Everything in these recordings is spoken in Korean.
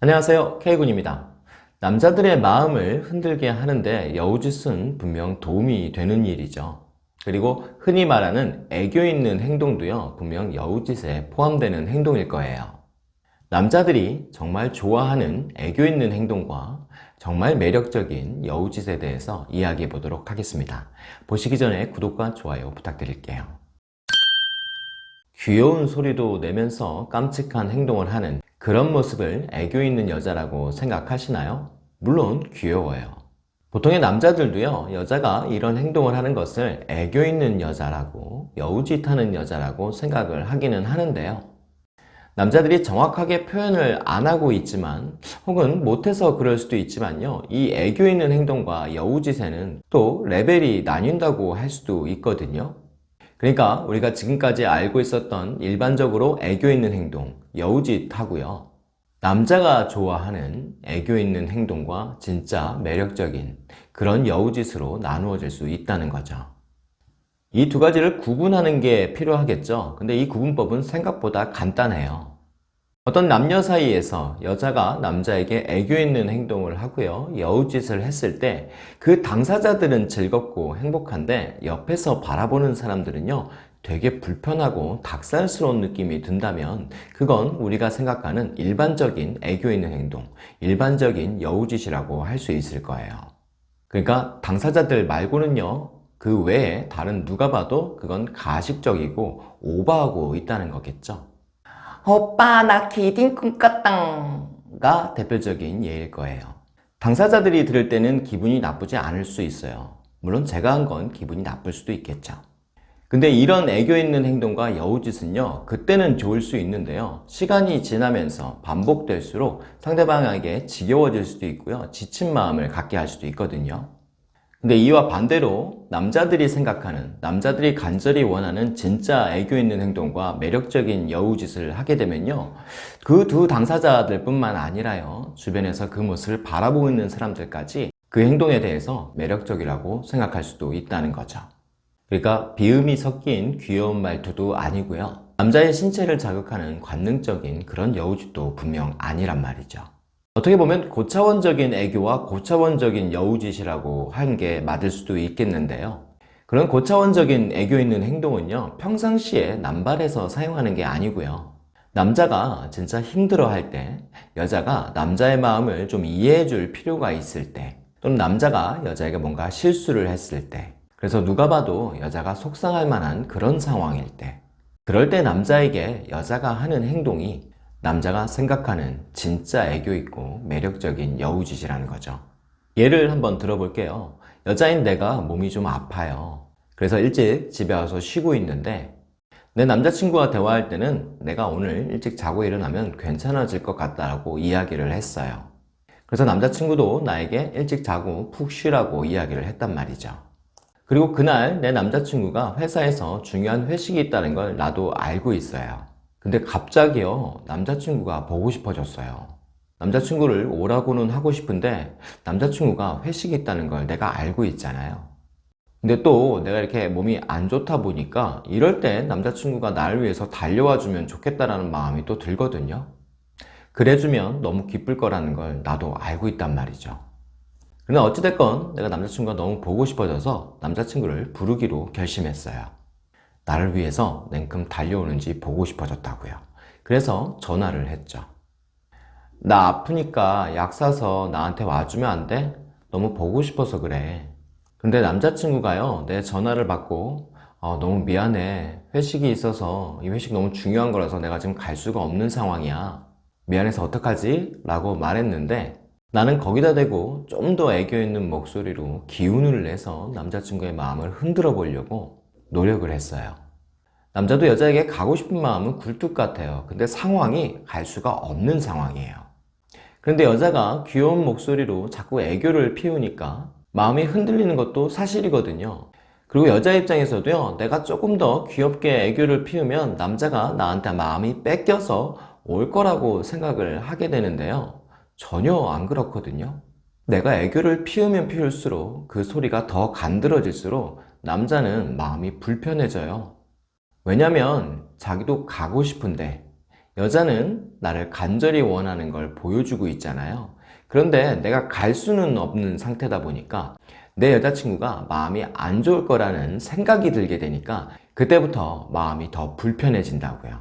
안녕하세요. K군입니다. 남자들의 마음을 흔들게 하는데 여우짓은 분명 도움이 되는 일이죠. 그리고 흔히 말하는 애교 있는 행동도요 분명 여우짓에 포함되는 행동일 거예요. 남자들이 정말 좋아하는 애교 있는 행동과 정말 매력적인 여우짓에 대해서 이야기해 보도록 하겠습니다. 보시기 전에 구독과 좋아요 부탁드릴게요. 귀여운 소리도 내면서 깜찍한 행동을 하는 그런 모습을 애교 있는 여자라고 생각하시나요? 물론 귀여워요. 보통의 남자들도요 여자가 이런 행동을 하는 것을 애교 있는 여자라고 여우짓하는 여자라고 생각을 하기는 하는데요 남자들이 정확하게 표현을 안 하고 있지만 혹은 못해서 그럴 수도 있지만요 이 애교 있는 행동과 여우짓에는 또 레벨이 나뉜다고 할 수도 있거든요 그러니까 우리가 지금까지 알고 있었던 일반적으로 애교 있는 행동, 여우짓 하고요. 남자가 좋아하는 애교 있는 행동과 진짜 매력적인 그런 여우짓으로 나누어질 수 있다는 거죠. 이 두 가지를 구분하는 게 필요하겠죠. 근데 이 구분법은 생각보다 간단해요. 어떤 남녀 사이에서 여자가 남자에게 애교 있는 행동을 하고요. 여우짓을 했을 때 그 당사자들은 즐겁고 행복한데 옆에서 바라보는 사람들은요 되게 불편하고 닭살스러운 느낌이 든다면 그건 우리가 생각하는 일반적인 애교 있는 행동 일반적인 여우짓이라고 할 수 있을 거예요. 그러니까 당사자들 말고는요 그 외에 다른 누가 봐도 그건 가식적이고 오버하고 있다는 거겠죠 오빠 나 기딩 꿈꿨당가? 대표적인 예일 거예요. 당사자들이 들을 때는 기분이 나쁘지 않을 수 있어요. 물론 제가 한 건 기분이 나쁠 수도 있겠죠. 근데 이런 애교 있는 행동과 여우짓은요 그때는 좋을 수 있는데요. 시간이 지나면서 반복될수록 상대방에게 지겨워질 수도 있고요. 지친 마음을 갖게 할 수도 있거든요 근데 이와 반대로 남자들이 생각하는 남자들이 간절히 원하는 진짜 애교 있는 행동과 매력적인 여우짓을 하게 되면요. 그 두 당사자들 뿐만 아니라요. 주변에서 그 모습을 바라보고 있는 사람들까지 그 행동에 대해서 매력적이라고 생각할 수도 있다는 거죠. 그러니까 비음이 섞인 귀여운 말투도 아니고요. 남자의 신체를 자극하는 관능적인 그런 여우짓도 분명 아니란 말이죠 어떻게 보면 고차원적인 애교와 고차원적인 여우짓이라고 하는 게 맞을 수도 있겠는데요. 그런 고차원적인 애교 있는 행동은요 평상시에 남발해서 사용하는 게 아니고요. 남자가 진짜 힘들어 할 때 여자가 남자의 마음을 좀 이해해 줄 필요가 있을 때 또는 남자가 여자에게 뭔가 실수를 했을 때 그래서 누가 봐도 여자가 속상할 만한 그런 상황일 때 그럴 때 남자에게 여자가 하는 행동이 남자가 생각하는 진짜 애교 있고 매력적인 여우짓이라는 거죠. 예를 한번 들어볼게요. 여자인 내가 몸이 좀 아파요. 그래서 일찍 집에 와서 쉬고 있는데 내 남자친구와 대화할 때는 내가 오늘 일찍 자고 일어나면 괜찮아질 것 같다고 이야기를 했어요. 그래서 남자친구도 나에게 일찍 자고 푹 쉬라고 이야기를 했단 말이죠. 그리고 그날 내 남자친구가 회사에서 중요한 회식이 있다는 걸 나도 알고 있어요 근데 갑자기요 남자친구가 보고 싶어졌어요. 남자친구를 오라고는 하고 싶은데 남자친구가 회식이 있다는 걸 내가 알고 있잖아요. 근데 또 내가 이렇게 몸이 안 좋다 보니까 이럴 때 남자친구가 나를 위해서 달려와 주면 좋겠다라는 마음이 또 들거든요. 그래주면 너무 기쁠 거라는 걸 나도 알고 있단 말이죠. 그러나 어찌됐건 내가 남자친구가 너무 보고 싶어져서 남자친구를 부르기로 결심했어요 나를 위해서 냉큼 달려오는지 보고 싶어졌다고요. 그래서 전화를 했죠. 나 아프니까 약 사서 나한테 와주면 안 돼? 너무 보고 싶어서 그래. 근데 남자친구가요 내 전화를 받고 어, 너무 미안해. 회식이 있어서 이 회식 너무 중요한 거라서 내가 지금 갈 수가 없는 상황이야. 미안해서 어떡하지? 라고 말했는데 나는 거기다 대고 좀 더 애교 있는 목소리로 기운을 내서 남자친구의 마음을 흔들어 보려고 노력을 했어요. 남자도 여자에게 가고 싶은 마음은 굴뚝 같아요. 근데 상황이 갈 수가 없는 상황이에요. 그런데 여자가 귀여운 목소리로 자꾸 애교를 피우니까 마음이 흔들리는 것도 사실이거든요. 그리고 여자 입장에서도요 내가 조금 더 귀엽게 애교를 피우면 남자가 나한테 마음이 뺏겨서 올 거라고 생각을 하게 되는데요. 전혀 안 그렇거든요. 내가 애교를 피우면 피울수록 그 소리가 더 간드러질수록 남자는 마음이 불편해져요 왜냐면 자기도 가고 싶은데 여자는 나를 간절히 원하는 걸 보여주고 있잖아요. 그런데 내가 갈 수는 없는 상태다 보니까 내 여자친구가 마음이 안 좋을 거라는 생각이 들게 되니까 그때부터 마음이 더 불편해진다고요.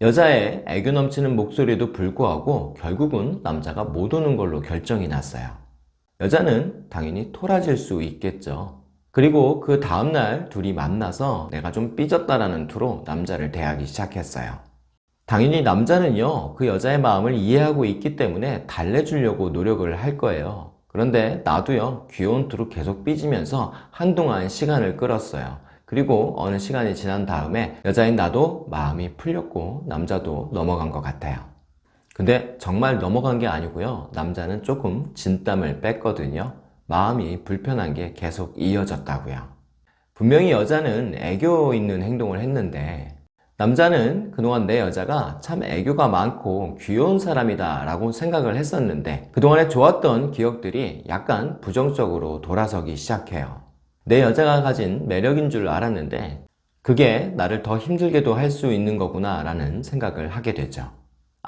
여자의 애교 넘치는 목소리에도 불구하고 결국은 남자가 못 오는 걸로 결정이 났어요. 여자는 당연히 토라질 수 있겠죠. 그리고 그 다음날 둘이 만나서 내가 좀 삐졌다라는 투로 남자를 대하기 시작했어요. 당연히 남자는요, 그 여자의 마음을 이해하고 있기 때문에 달래주려고 노력을 할 거예요. 그런데 나도요, 귀여운 투로 계속 삐지면서 한동안 시간을 끌었어요. 그리고 어느 시간이 지난 다음에 여자인 나도 마음이 풀렸고 남자도 넘어간 것 같아요. 근데 정말 넘어간 게 아니고요. 남자는 조금 진땀을 뺐거든요. 마음이 불편한 게 계속 이어졌다고요. 분명히 여자는 애교 있는 행동을 했는데 남자는 그동안 내 여자가 참 애교가 많고 귀여운 사람이다 라고 생각을 했었는데 그동안에 좋았던 기억들이 약간 부정적으로 돌아서기 시작해요. 내 여자가 가진 매력인 줄 알았는데 그게 나를 더 힘들게도 할 수 있는 거구나 라는 생각을 하게 되죠.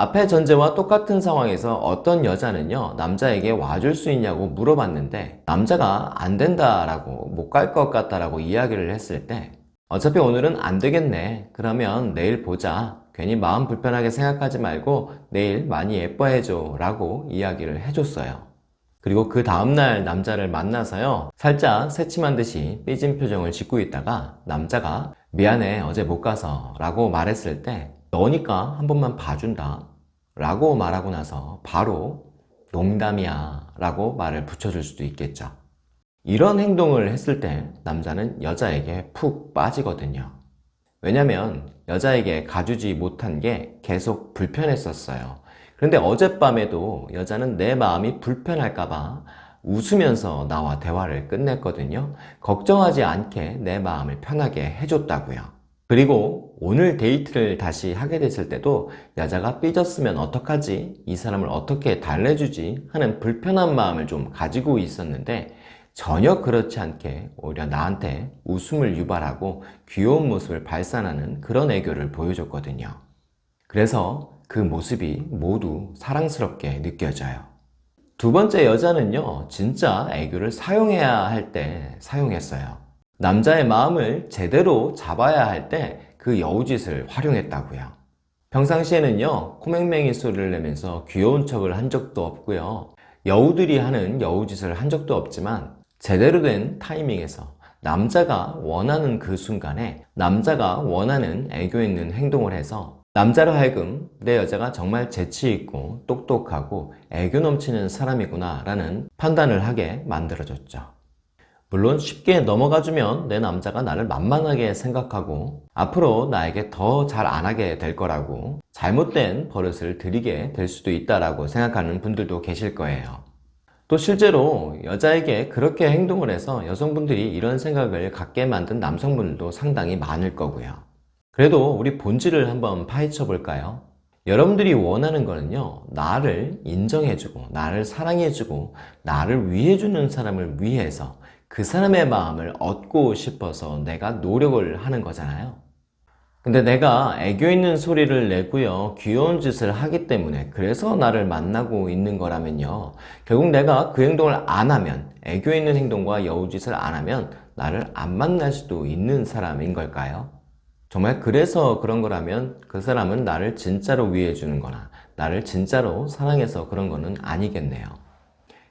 앞의 전제와 똑같은 상황에서 어떤 여자는요 남자에게 와줄 수 있냐고 물어봤는데 남자가 안 된다라고 못 갈 것 같다라고 이야기를 했을 때 어차피 오늘은 안 되겠네. 그러면 내일 보자. 괜히 마음 불편하게 생각하지 말고 내일 많이 예뻐해줘 라고 이야기를 해줬어요. 그리고 그 다음날 남자를 만나서요 살짝 새침한 듯이 삐진 표정을 짓고 있다가 남자가 미안해 어제 못 가서 라고 말했을 때 너니까 한 번만 봐준다 라고 말하고 나서 바로 농담이야 라고 말을 붙여줄 수도 있겠죠. 이런 행동을 했을 때 남자는 여자에게 푹 빠지거든요. 왜냐면 여자에게 가주지 못한 게 계속 불편했었어요. 그런데 어젯밤에도 여자는 내 마음이 불편할까봐 웃으면서 나와 대화를 끝냈거든요. 걱정하지 않게 내 마음을 편하게 해줬다고요 그리고 오늘 데이트를 다시 하게 됐을 때도 여자가 삐졌으면 어떡하지? 이 사람을 어떻게 달래주지? 하는 불편한 마음을 좀 가지고 있었는데 전혀 그렇지 않게 오히려 나한테 웃음을 유발하고 귀여운 모습을 발산하는 그런 애교를 보여줬거든요. 그래서 그 모습이 모두 사랑스럽게 느껴져요. 두 번째 여자는요, 진짜 애교를 사용해야 할 때 사용했어요. 남자의 마음을 제대로 잡아야 할 때 그 여우짓을 활용했다고요. 평상시에는요 코맹맹이 소리를 내면서 귀여운 척을 한 적도 없고요 여우들이 하는 여우짓을 한 적도 없지만 제대로 된 타이밍에서 남자가 원하는 그 순간에 남자가 원하는 애교 있는 행동을 해서 남자로 하여금 내 여자가 정말 재치있고 똑똑하고 애교 넘치는 사람이구나 라는 판단을 하게 만들어줬죠 물론 쉽게 넘어가주면 내 남자가 나를 만만하게 생각하고 앞으로 나에게 더 잘 안하게 될 거라고 잘못된 버릇을 들이게 될 수도 있다고 생각하는 분들도 계실 거예요. 또 실제로 여자에게 그렇게 행동을 해서 여성분들이 이런 생각을 갖게 만든 남성분들도 상당히 많을 거고요. 그래도 우리 본질을 한번 파헤쳐 볼까요? 여러분들이 원하는 거는요 나를 인정해주고 나를 사랑해주고 나를 위해주는 사람을 위해서 그 사람의 마음을 얻고 싶어서 내가 노력을 하는 거잖아요 근데 내가 애교 있는 소리를 내고요 귀여운 짓을 하기 때문에 그래서 나를 만나고 있는 거라면요 결국 내가 그 행동을 안 하면 애교 있는 행동과 여우짓을 안 하면 나를 안 만날 수도 있는 사람인 걸까요? 정말 그래서 그런 거라면 그 사람은 나를 진짜로 위해 주는 거나 나를 진짜로 사랑해서 그런 거는 아니겠네요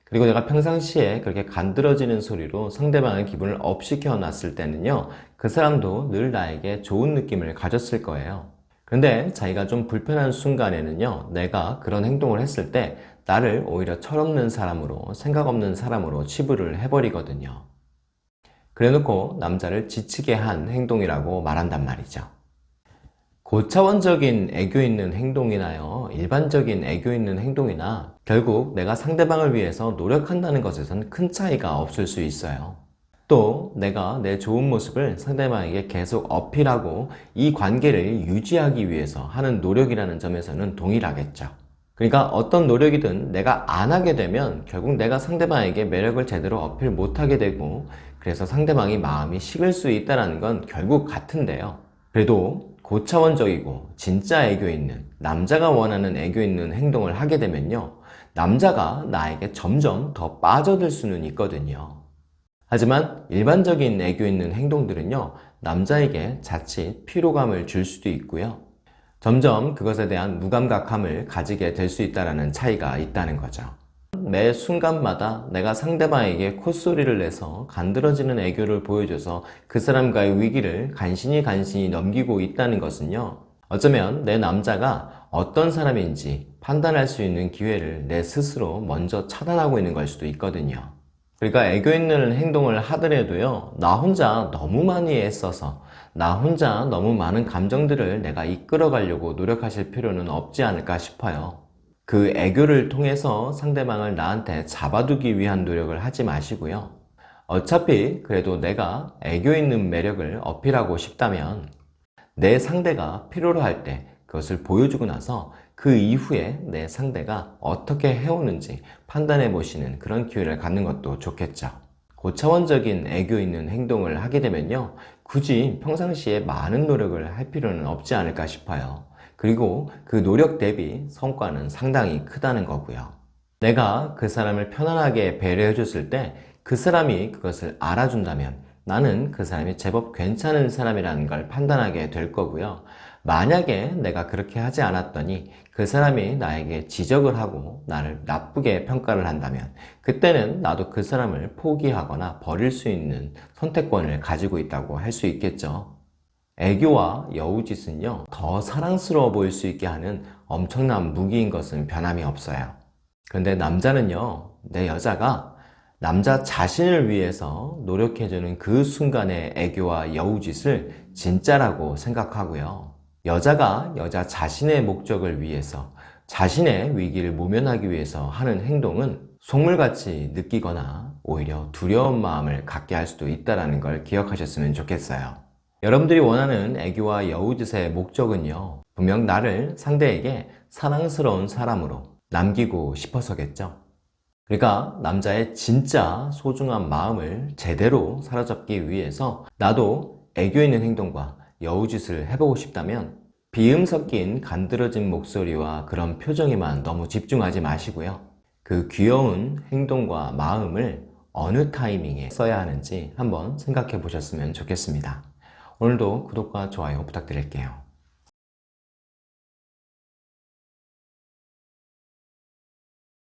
그리고 내가 평상시에 그렇게 간드러지는 소리로 상대방의 기분을 업시켜 놨을 때는요 그 사람도 늘 나에게 좋은 느낌을 가졌을 거예요. 그런데 자기가 좀 불편한 순간에는요 내가 그런 행동을 했을 때 나를 오히려 철없는 사람으로 생각 없는 사람으로 치부를 해버리거든요. 그래 놓고 남자를 지치게 한 행동이라고 말한단 말이죠 고차원적인 애교 있는 행동이나요 일반적인 애교 있는 행동이나 결국 내가 상대방을 위해서 노력한다는 것에선 큰 차이가 없을 수 있어요. 또 내가 내 좋은 모습을 상대방에게 계속 어필하고 이 관계를 유지하기 위해서 하는 노력이라는 점에서는 동일하겠죠. 그러니까 어떤 노력이든 내가 안 하게 되면 결국 내가 상대방에게 매력을 제대로 어필 못하게 되고 그래서 상대방이 마음이 식을 수 있다는 건 결국 같은데요. 그래도 고차원적이고 진짜 애교 있는 남자가 원하는 애교 있는 행동을 하게 되면요. 남자가 나에게 점점 더 빠져들 수는 있거든요. 하지만 일반적인 애교 있는 행동들은요. 남자에게 자칫 피로감을 줄 수도 있고요. 점점 그것에 대한 무감각함을 가지게 될 수 있다는 차이가 있다는 거죠. 매 순간마다 내가 상대방에게 콧소리를 내서 간드러지는 애교를 보여줘서 그 사람과의 위기를 간신히 간신히 넘기고 있다는 것은요. 어쩌면 내 남자가 어떤 사람인지 판단할 수 있는 기회를 내 스스로 먼저 차단하고 있는 걸 수도 있거든요. 그러니까 애교 있는 행동을 하더라도요. 나 혼자 너무 많이 애써서 나 혼자 너무 많은 감정들을 내가 이끌어 가려고 노력하실 필요는 없지 않을까 싶어요. 그 애교를 통해서 상대방을 나한테 잡아두기 위한 노력을 하지 마시고요. 어차피 그래도 내가 애교 있는 매력을 어필하고 싶다면 내 상대가 필요로 할 때 그것을 보여주고 나서 그 이후에 내 상대가 어떻게 해오는지 판단해 보시는 그런 기회를 갖는 것도 좋겠죠. 고차원적인 애교 있는 행동을 하게 되면요. 굳이 평상시에 많은 노력을 할 필요는 없지 않을까 싶어요. 그리고 그 노력 대비 성과는 상당히 크다는 거고요. 내가 그 사람을 편안하게 배려해 줬을 때 그 사람이 그것을 알아준다면 나는 그 사람이 제법 괜찮은 사람이라는 걸 판단하게 될 거고요. 만약에 내가 그렇게 하지 않았더니 그 사람이 나에게 지적을 하고 나를 나쁘게 평가를 한다면 그때는 나도 그 사람을 포기하거나 버릴 수 있는 선택권을 가지고 있다고 할 수 있겠죠. 애교와 여우짓은요 더 사랑스러워 보일 수 있게 하는 엄청난 무기인 것은 변함이 없어요 그런데 남자는요 내 여자가 남자 자신을 위해서 노력해주는 그 순간의 애교와 여우짓을 진짜라고 생각하고요 여자가 여자 자신의 목적을 위해서 자신의 위기를 모면하기 위해서 하는 행동은 속물같이 느끼거나 오히려 두려운 마음을 갖게 할 수도 있다는 걸 기억하셨으면 좋겠어요. 여러분들이 원하는 애교와 여우짓의 목적은요 분명 나를 상대에게 사랑스러운 사람으로 남기고 싶어서겠죠. 그러니까 남자의 진짜 소중한 마음을 제대로 사로잡기 위해서 나도 애교 있는 행동과 여우짓을 해보고 싶다면 비음 섞인 간드러진 목소리와 그런 표정에만 너무 집중하지 마시고요 그 귀여운 행동과 마음을 어느 타이밍에 써야 하는지 한번 생각해 보셨으면 좋겠습니다 오늘도 구독과 좋아요 부탁드릴게요.